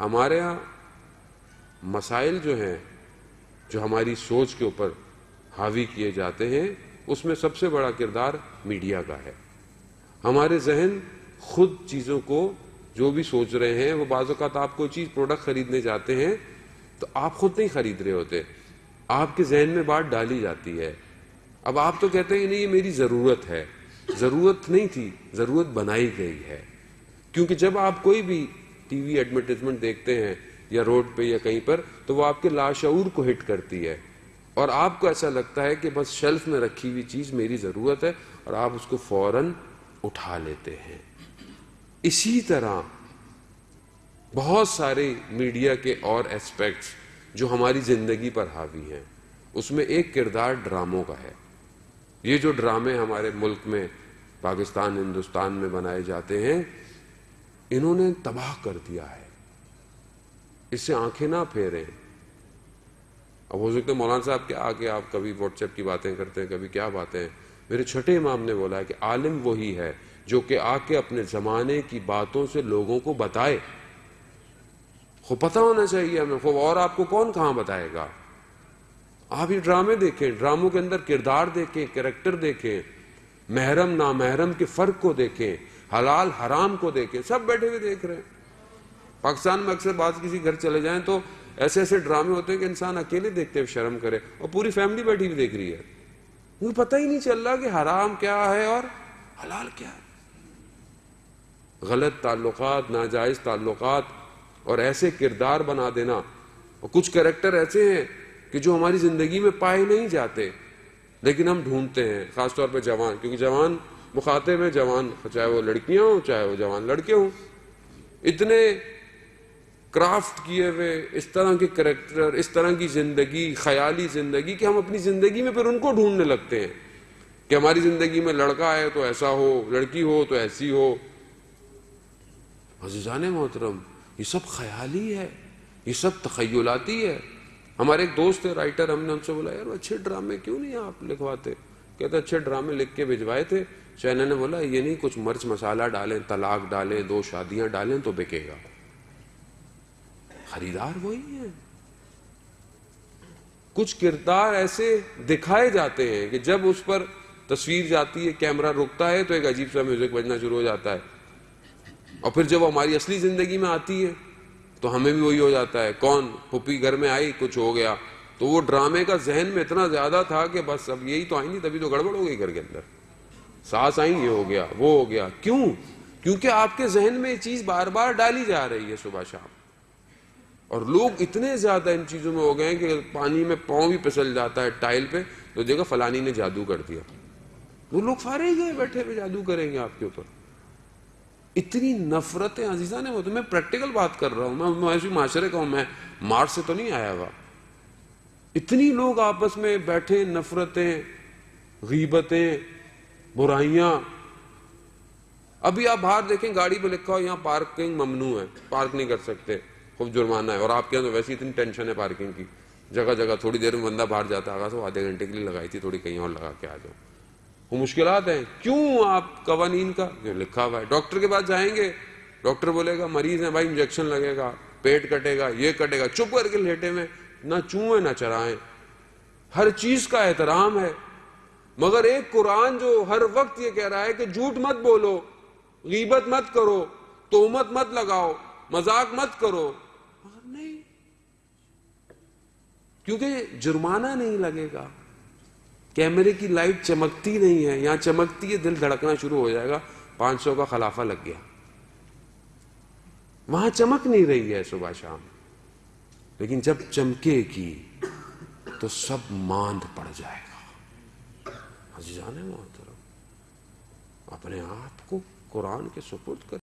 ہمارے ہاں مسائل جو ہیں، جو ہماری سوچ کے اوپر حاوی کیے جاتے ہیں، اس میں سب سے بڑا کردار میڈیا کا ہے۔ ہمارے ذہن خود چیزوں کو جو بھی سوچ رہے ہیں، وہ بعض اوقات آپ کوئی چیز پروڈکٹ خریدنے جاتے ہیں، تو آپ خود نہیں خرید رہے ہوتے۔ آپ کے ذہن میں بات ڈالی جاتی ہے۔ اب آپ تو کہتے ہیں، نہیں، یہ میری ضرورت ہے۔ ضرورت نہیں تھی، ضرورت بنائی گئی ہے۔ کیونکہ جب آپ کوئی بھی ٹی وی ایڈورٹیزمنٹ دیکھتے ہیں یا روڈ پہ یا کہیں پر، تو وہ آپ کے لاشعور کو ہٹ کرتی ہے۔ اور آپ کو ایسا لگتا ہے کہ بس شیلف میں رکھی ہوئی چیز میری ضرورت ہے اور آپ اس کو فوراً اٹھا لیتے ہیں۔ اسی طرح بہت سارے میڈیا کے اور اسپیکٹس جو ہماری زندگی پر حاوی ہیں، اس میں ایک کردار ڈراموں کا ہے۔ یہ جو ڈرامے ہمارے ملک میں، پاکستان، ہندوستان میں بنائے جاتے ہیں انہوں نے تباہ کر دیا ہے۔ اس سے آنکھیں نہ پھیریں۔ اب ہو سکتے مولانا صاحب کے آگے آپ کبھی واٹس ایپ کی باتیں کرتے ہیں، کبھی کیا باتیں ہیں۔ میرے چھٹے امام نے بولا ہے کہ عالم وہی ہے جو کہ آ کے اپنے زمانے کی باتوں سے لوگوں کو بتائے۔ خو پتہ ہونا چاہیے ہمیں، خو اور آپ کو کون کہاں بتائے گا؟ آپ یہ ڈرامے دیکھیں، ڈراموں کے اندر کردار دیکھیں، کریکٹر دیکھیں، محرم، نامحرم کے فرق کو دیکھیں۔ حلال حرام کو دیکھیں سب بیٹھے ہوئے دیکھ رہے ہیں۔ پاکستان میں اکثر بعض کسی گھر چلے جائیں تو ایسے ایسے ڈرامے ہوتے ہیں کہ انسان اکیلے دیکھتے ہوئے شرم کرے اور پوری فیملی بیٹھی ہوئی دیکھ رہی ہے۔ مجھے پتہ ہی نہیں چل رہا کہ حرام کیا ہے اور حلال کیا ہے۔ غلط تعلقات، ناجائز تعلقات اور ایسے کردار بنا دینا۔ اور کچھ کریکٹر ایسے ہیں کہ جو ہماری زندگی میں پائے نہیں جاتے، لیکن ہم ڈھونڈتے ہیں، خاص طور پہ جوان۔ کیونکہ جوان مخاطب ہیں، جوان، چاہے وہ لڑکیاں ہوں، چاہے وہ جوان لڑکے ہوں، اتنے کرافٹ کیے ہوئے، اس طرح کے کریکٹر، اس طرح کی زندگی، خیالی زندگی کہ ہم اپنی زندگی میں پھر ان کو ڈھونڈنے لگتے ہیں کہ ہماری زندگی میں لڑکا ہے تو ایسا ہو، لڑکی ہو تو ایسی ہو۔ عزیزان محترم، یہ سب خیالی ہے، یہ سب تخیلاتی ہے۔ ہمارے ایک دوست ہے رائٹر ہم نے ان سے بولا، یار اچھے ڈرامے کیوں نہیں آپ لکھواتے؟ کہتے اچھے ڈرامے لکھ کے بھجوائے تھے۔ چینل نے بولا، یہ نہیں، کچھ مرچ مسالہ ڈالیں، طلاق ڈالیں، دو شادیاں ڈالیں تو بکے گا۔ خریدار وہی ہے کچھ کردار ایسے دکھائے جاتے ہیں کہ جب اس پر تصویر جاتی ہے، کیمرہ رکتا ہے تو ایک عجیب سا میوزک بجنا شروع ہو جاتا ہے۔ اور پھر جب وہ ہماری اصلی زندگی میں آتی ہے تو ہمیں بھی وہی ہو جاتا ہے، کون پھپھی گھر میں آئی، کچھ ہو گیا۔ تو وہ ڈرامے کا ذہن میں اتنا زیادہ تھا کہ بس اب یہی تو آئی نہیں تبھی تو گڑبڑ ہو گئی گھر کے اندر۔ سانس آئیں یہ ہو گیا، وہ ہو گیا۔ کیوں؟ کیونکہ آپ کے ذہن میں یہ چیز بار بار ڈالی جا رہی ہے صبح شام۔ اور لوگ اتنے زیادہ ان چیزوں میں ہو گئے ہیں کہ پانی میں پاؤں بھی پسل جاتا ہے ٹائل پہ۔ تو دیکھا فلانی نے جادو کر دیا۔ وہ لوگ فارے گئے بیٹھے ہوئے جادو کریں گے آپ کے اوپر۔ اتنی نفرتیں، عزیزہ نے وہ تو میں پریکٹیکل بات کر رہا ہوں۔ میں ایسی معاشرے کا ہوں، میں مارچ سے تو نہیں آیا ہوا۔ اتنی لوگ آپس میں بیٹھے، نفرتیں، غیبتیں، برائیاں۔ ابھی آپ باہر دیکھیں، گاڑی پہ لکھا ہو یہاں پارکنگ ممنوع ہے، پارک نہیں کر سکتے، خوب جرمانہ ہے۔ اور آپ کے یہاں تو ویسی اتنی ٹینشن ہے پارکنگ کی۔ جگہ جگہ تھوڑی دیر میں بندہ باہر جاتا آگا تو آدھے گھنٹے کے لیے لگائی تھی، تھوڑی کہیں اور لگا کے آ جاؤ۔ وہ مشکلات ہیں۔ کیوں آپ قوانین کا؟ جو لکھا ہوا ہے۔ ڈاکٹر کے پاس جائیں گے، ڈاکٹر بولے گا، مریض ہے بھائی، انجیکشن لگے گا، پیٹ کٹے گا، یہ کٹے گا، چپ کر کے لیٹے میں نہ چوئیں، نہ چرائیں۔ ہر چیز کا احترام ہے۔ مگر ایک قرآن جو ہر وقت یہ کہہ رہا ہے کہ جھوٹ مت بولو، غیبت مت کرو، تومت مت لگاؤ، مذاق مت کرو۔ مگر نہیں۔ کیونکہ جرمانہ نہیں لگے گا۔ کیمرے کی لائٹ چمکتی نہیں ہے، یہاں چمکتی ہے، دل دھڑکنا شروع ہو جائے گا۔ پانچ سو کا خلافہ لگ گیا۔ وہاں چمک نہیں رہی ہے صبح شام۔ لیکن جب چمکے گی تو سب ماند پڑ جائے گا۔ عزیزان محترم، اپنے آپ کو قرآن کے سپرد کر